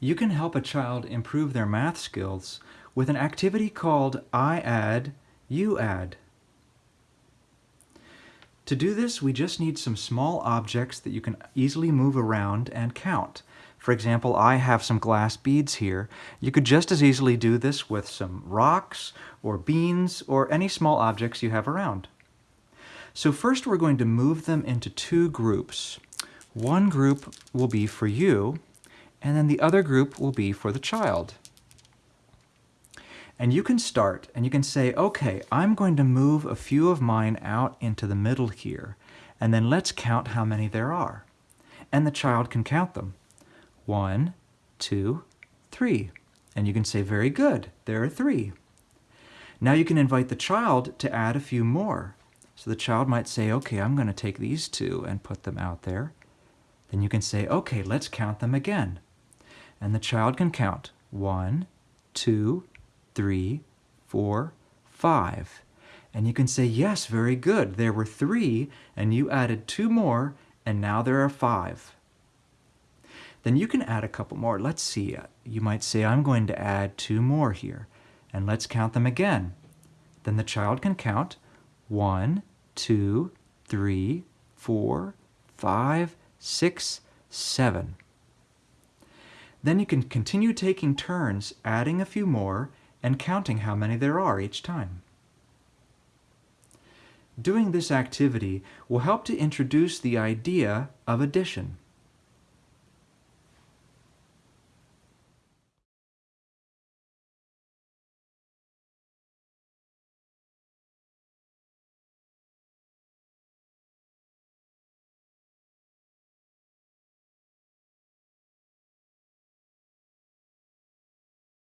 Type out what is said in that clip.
You can help a child improve their math skills with an activity called I add, you add. To do this, we just need some small objects that you can easily move around and count. For example, I have some glass beads here. You could just as easily do this with some rocks or beans or any small objects you have around. So first we're going to move them into two groups. One group will be for you, and then the other group will be for the child. And you can start and you can say, okay, I'm going to move a few of mine out into the middle here, and then let's count how many there are. And the child can count them. One, two, three. And you can say, very good, there are three. Now you can invite the child to add a few more. So the child might say, okay, I'm going to take these two and put them out there. Then you can say, okay, let's count them again. And the child can count one, two, three, four, five. And you can say, yes, very good. There were three, and you added two more, and now there are five. Then you can add a couple more. Let's see. Uh, you might say, I'm going to add two more here. And let's count them again. Then the child can count one, two, three, four, five, six, seven. Then you can continue taking turns, adding a few more, and counting how many there are each time. Doing this activity will help to introduce the idea of addition.